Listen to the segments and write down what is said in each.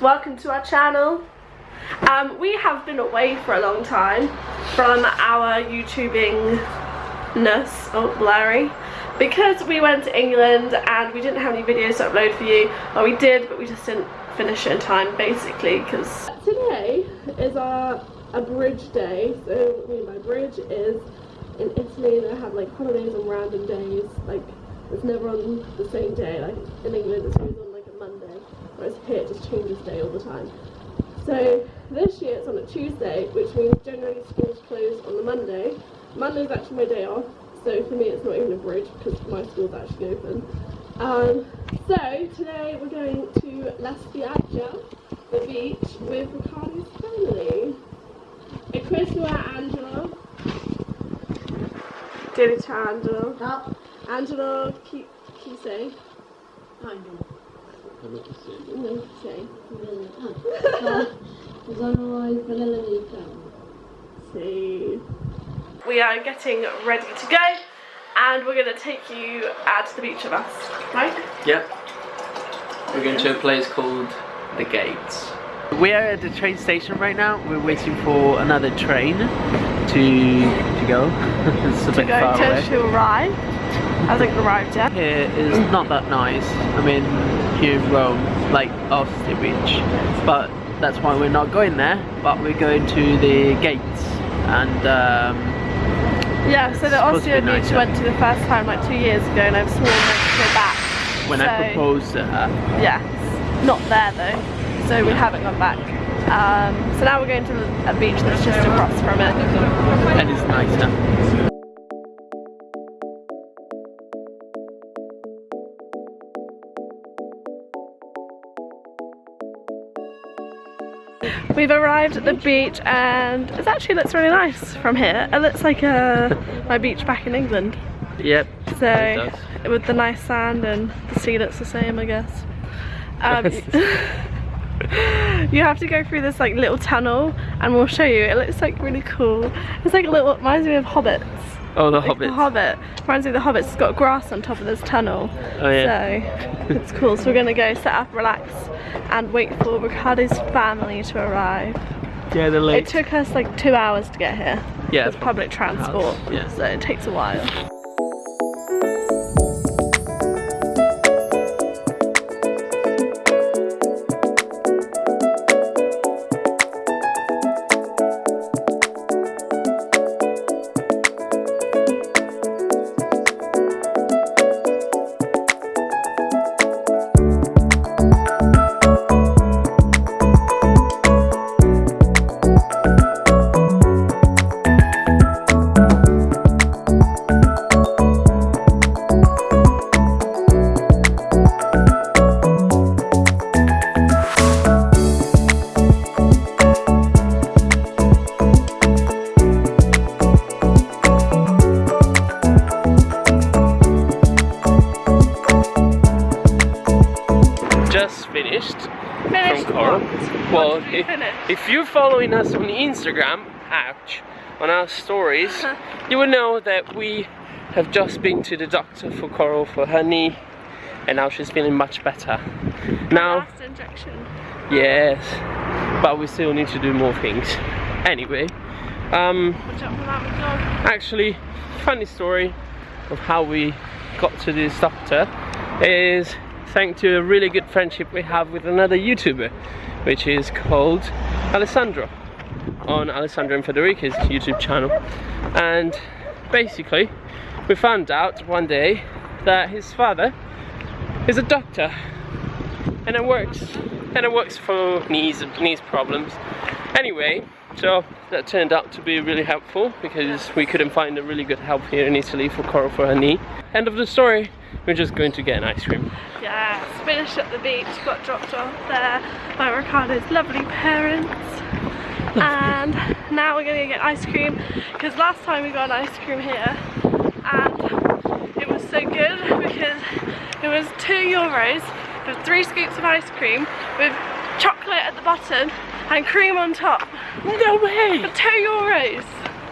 welcome to our channel. Um, we have been away for a long time from our YouTubing-ness, oh blurry, because we went to England and we didn't have any videos to upload for you, or we did but we just didn't finish it in time basically because today is our a bridge day, so what I mean by bridge is in Italy they have like holidays on random days, like it's never on the same day, like in England it's always on whereas here it just changes day all the time. So this year it's on a Tuesday, which means generally schools close on the Monday. Monday's actually my day off, so for me it's not even a bridge because my school's actually open. Um, so today we're going to La Spiaggia, the beach, with Riccardo's family. E questo è Angelo. Dilly to Angelo. Ciao. Angelo, chi, chi sei? No. Non sei. Sono il fratello di Riccardo. See. We are getting ready to go and we're going to take you out to the beach with us, right? Yep. We're going to a place called The Gates. We are at the train station right now. We're waiting for another train to to go. it's a bit Go far to, away. to arrive. Hasn't arrived yet. Here is not that nice. I mean, here in Rome, like off the beach. But that's why we're not going there. But we're going to the gates and um, Yeah, so the Ostia beach nicer. went to the first time like two years ago and I've sworn to go back. when I proposed to her. Yes, not there though, so we haven't gone back. Um, so now we're going to a beach that's just across from it. and it's nicer. We've arrived at the beach and it actually looks really nice from here. It looks like uh, my beach back in England. Yep. So with the nice sand and the sea looks the same I guess. Um, you have to go through this like little tunnel and we'll show you. It looks like really cool. It's like a little, it reminds me of Hobbits. Oh, the Like Hobbit. The Hobbit. Reminds me of the Hobbits. It's got grass on top of this tunnel. Oh yeah. So it's cool. So we're gonna go set up, relax, and wait for Ricardo's family to arrive. yeah, the late. It took us like two hours to get here. Yeah, With public transport. yeah. So it takes a while. If, you're following us on Instagram, ouch, on our stories, you will know that we have just been to the doctor for Coral for her knee, and now she's feeling much better. Now, Last injection. yes, but we still need to do more things. Anyway, um, Watch out for that with dog. actually funny story of how we got to this doctor is thanks to a really good friendship we have with another YouTuber which is called Alessandro on Alessandro and Federica's YouTube channel. And basically we found out one day that his father is a doctor and it works and it works for knees and knees problems. Anyway so that turned out to be really helpful because we couldn't find a really good help here in Italy for Coral for her knee. End of the story. We're just going to get an ice cream. Yes, finished at the beach, got dropped off there by Ricardo's lovely parents. And now we're gonna get ice cream because last time we got an ice cream here and it was so good because it was two euros for three scoops of ice cream with chocolate at the bottom and cream on top. no way For two euros.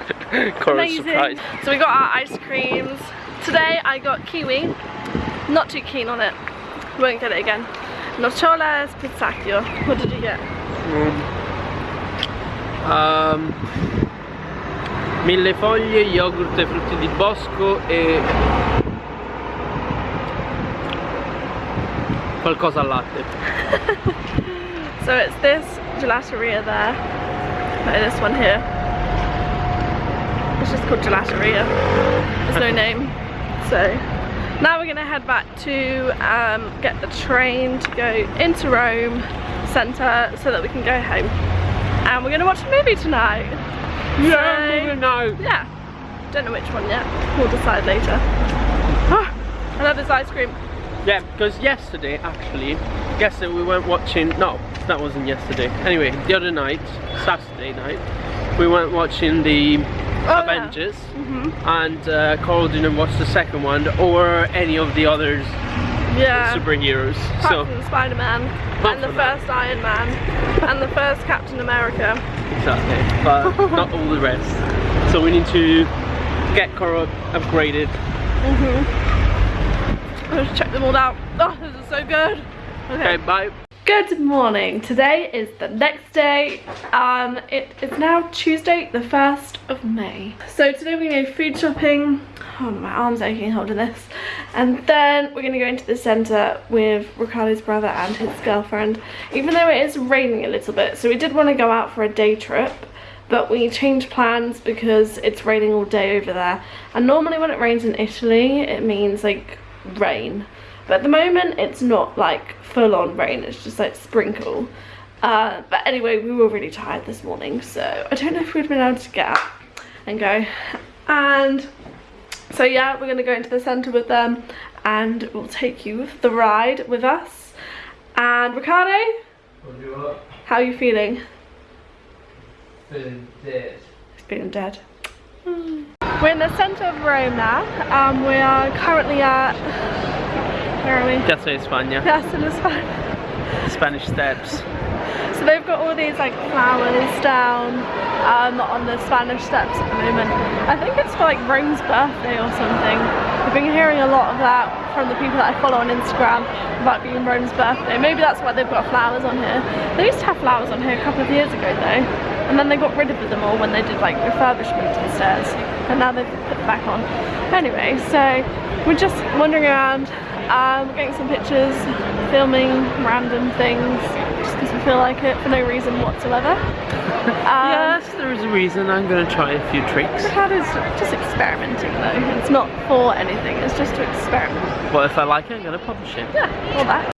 Coral's Amazing. surprised So we got our ice creams. Today I got kiwi. Not too keen on it. Won't get it again. Nocciola Pistacchio. What did you get? Um, mille foglie, yogurt e frutti di bosco e qualcosa al latte. So it's this gelateria there. No, this one here. It's just called gelateria. There's no name. So now we're gonna head back to um, get the train to go into Rome centre so that we can go home. And we're gonna watch a movie tonight. Yeah, So- no. Yeah. Don't know which one yet. We'll decide later. I love this ice cream. Yeah, because yesterday actually, yesterday we went watching. No, that wasn't yesterday. Anyway, the other night, Saturday night, we went watching the Oh, Avengers, hmm and uh, Carl didn't watch the second one or any of the others Yeah. superheroes. Apart So Spider-Man and the that. first Iron Man and the first Captain America. exactly, but not all the rest. So we need to get Carl upgraded. Let's check them all out. Oh, this is so good. Okay, bye. Good morning. Today is the next day. Um, it is now Tuesday, the 1st of May. So today we're gonna go food shopping. Oh, my arm's aching holding this. And then we're gonna go into the centre with Ricardo's brother and his girlfriend. Even though it is raining a little bit, so we did want to go out for a day trip. But we changed plans because it's raining all day over there. And normally when it rains in Italy, it means like rain. But at the moment, it's not like full on rain, it's just like sprinkle. Uh, but anyway, we were really tired this morning, so I don't know if we'd been able to get up and go. And so yeah, we're gonna go into the centre with them and we'll take you the ride with us. And Ricardo, how are you feeling? Feeling He's feeling dead. We're in the centre of Rome now. Um, we are currently at, where are we? Piazza di Spagna, Piazza di Spagna. Spanish Steps. So they've got all these like flowers down um, on the Spanish steps at the moment. I think it's for like Rome's birthday or something. I've been hearing a lot of that from the people that I follow on Instagram about being Rome's birthday. Maybe that's why they've got flowers on here. They used to have flowers on here a couple of years ago though. And then they got rid of them all when they did like refurbishment to the stairs. And now they've put them back on. Anyway, so we're just wandering around, um, getting some pictures, filming random things, just because we feel like it for no reason whatsoever. Um, yes, there is a reason. I'm gonna try a few tricks. Ricardo's just experimenting though. It's not for anything, it's just to experiment. Well, if I like it, I'm gonna publish it. Yeah, all that.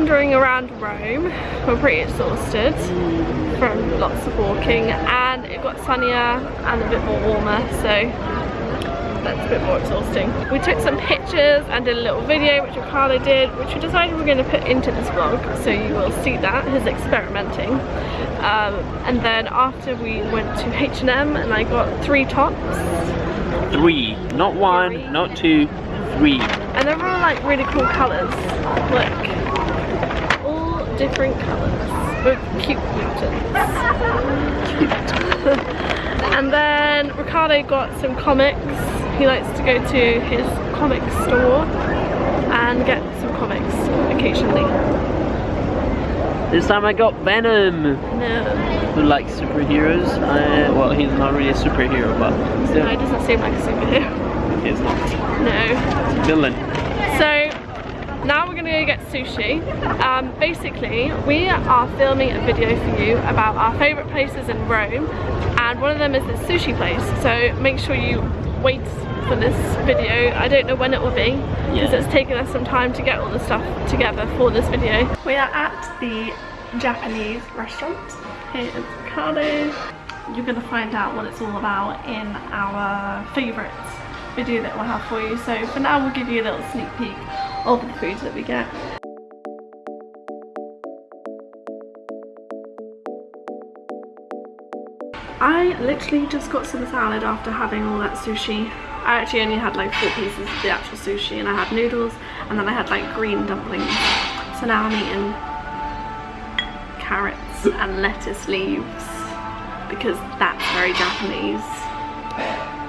Wandering around Rome. We're pretty exhausted from lots of walking and it got sunnier and a bit more warmer so that's a bit more exhausting. We took some pictures and did a little video which Ricardo did which we decided we're going to put into this vlog so you will see that, his experimenting. Um, and then after we went to H&M and I got three tops Three, not one, Three. not two, three. And they're all like really cool colours. Look. Different colours. With cute mutants. and then Ricardo got some comics. He likes to go to his comic store and get some comics occasionally. This time I got Venom, No, who likes superheroes. Uh, well, he's not really a superhero, but no, he doesn't seem like a superhero. It's not. No. Villain. So now we're gonna go get sushi. Um, basically, we are filming a video for you about our favourite places in Rome and one of them is this sushi place. So make sure you wait for this video. I don't know when it will be because Yeah. it's taken us some time to get all the stuff together for this video. We are at the Japanese restaurant here in Ricardo. You're gonna find out what it's all about in our favourites video that we'll have for you. So for now we'll give you a little sneak peek of the foods that we get. I literally just got some salad after having all that sushi. I actually only had like four pieces of the actual sushi and I had noodles and then I had like green dumplings. So now I'm eating carrots and lettuce leaves because that's very Japanese.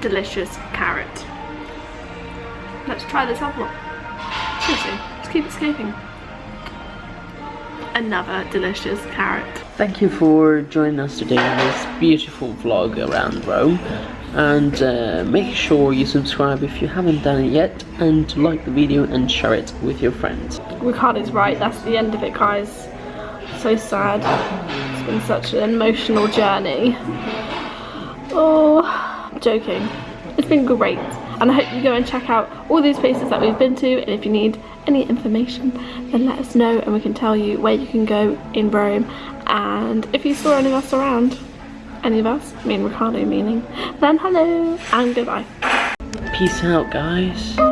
Delicious carrot. Let's try this apple. Seriously, just keep escaping. Another delicious carrot. Thank you for joining us today on this beautiful vlog around Rome. And uh, make sure you subscribe if you haven't done it yet, and like the video and share it with your friends. Ricardo's right, that's the end of it guys. So sad. It's been such an emotional journey. Oh, joking. It's been great. And I hope you go and check out all these places that we've been to and if you need any information then let us know and we can tell you where you can go in Rome and if you saw any of us around, any of us, me and Ricardo meaning, then hello and goodbye. Peace out, guys.